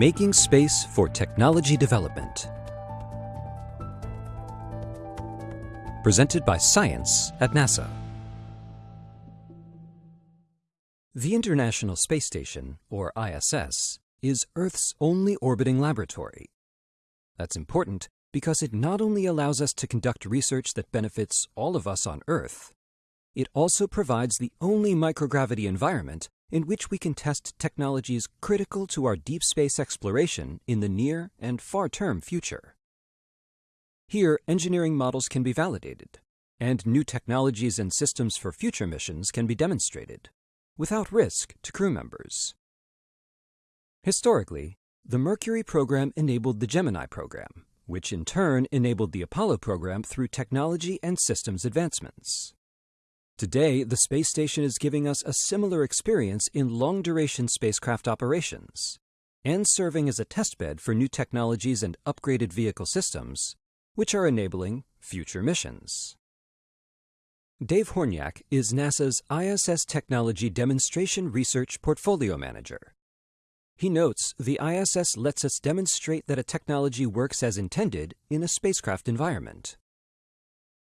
Making Space for Technology Development. Presented by Science at NASA. The International Space Station, or ISS, is Earth's only orbiting laboratory. That's important because it not only allows us to conduct research that benefits all of us on Earth, it also provides the only microgravity environment in which we can test technologies critical to our deep space exploration in the near and far-term future. Here, engineering models can be validated, and new technologies and systems for future missions can be demonstrated, without risk to crew members. Historically, the Mercury program enabled the Gemini program, which in turn enabled the Apollo program through technology and systems advancements. Today, the space station is giving us a similar experience in long-duration spacecraft operations and serving as a testbed for new technologies and upgraded vehicle systems, which are enabling future missions. Dave Hornyak is NASA's ISS Technology Demonstration Research Portfolio Manager. He notes the ISS lets us demonstrate that a technology works as intended in a spacecraft environment.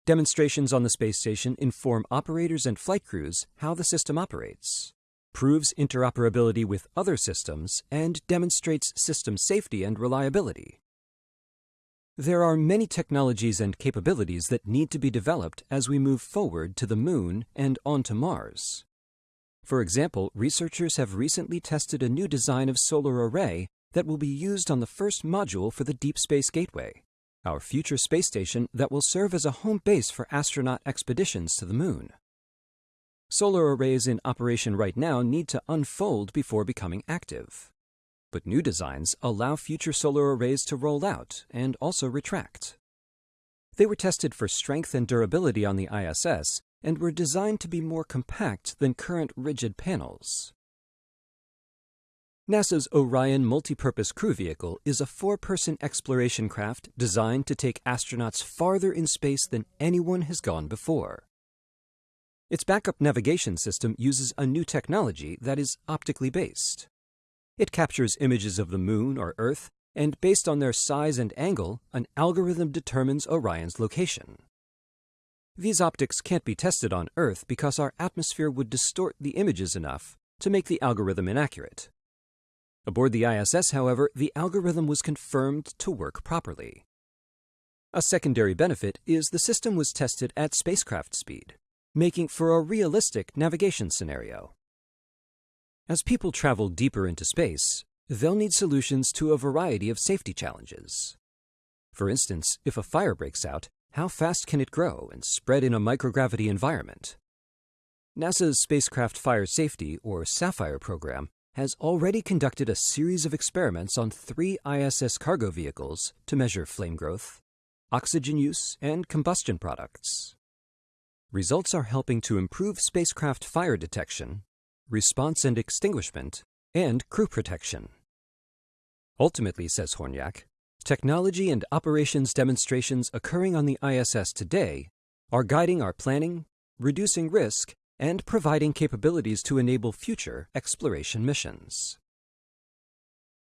Demonstrations on the space station inform operators and flight crews how the system operates, proves interoperability with other systems, and demonstrates system safety and reliability. There are many technologies and capabilities that need to be developed as we move forward to the Moon and onto Mars. For example, researchers have recently tested a new design of solar array that will be used on the first module for the Deep Space Gateway our future space station that will serve as a home base for astronaut expeditions to the Moon. Solar arrays in operation right now need to unfold before becoming active. But new designs allow future solar arrays to roll out and also retract. They were tested for strength and durability on the ISS and were designed to be more compact than current rigid panels. NASA's Orion Multipurpose Crew Vehicle is a four-person exploration craft designed to take astronauts farther in space than anyone has gone before. Its backup navigation system uses a new technology that is optically based. It captures images of the Moon or Earth, and based on their size and angle, an algorithm determines Orion's location. These optics can't be tested on Earth because our atmosphere would distort the images enough to make the algorithm inaccurate. Aboard the ISS, however, the algorithm was confirmed to work properly. A secondary benefit is the system was tested at spacecraft speed, making for a realistic navigation scenario. As people travel deeper into space, they'll need solutions to a variety of safety challenges. For instance, if a fire breaks out, how fast can it grow and spread in a microgravity environment? NASA's Spacecraft Fire Safety, or SAFFIRE program, has already conducted a series of experiments on three ISS cargo vehicles to measure flame growth, oxygen use, and combustion products. Results are helping to improve spacecraft fire detection, response and extinguishment, and crew protection. Ultimately, says Hornyak, technology and operations demonstrations occurring on the ISS today are guiding our planning, reducing risk, and providing capabilities to enable future exploration missions.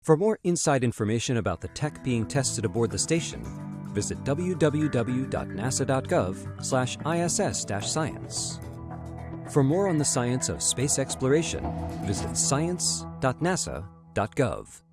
For more inside information about the tech being tested aboard the station, visit www.nasa.gov/iss-science. For more on the science of space exploration, visit science.nasa.gov.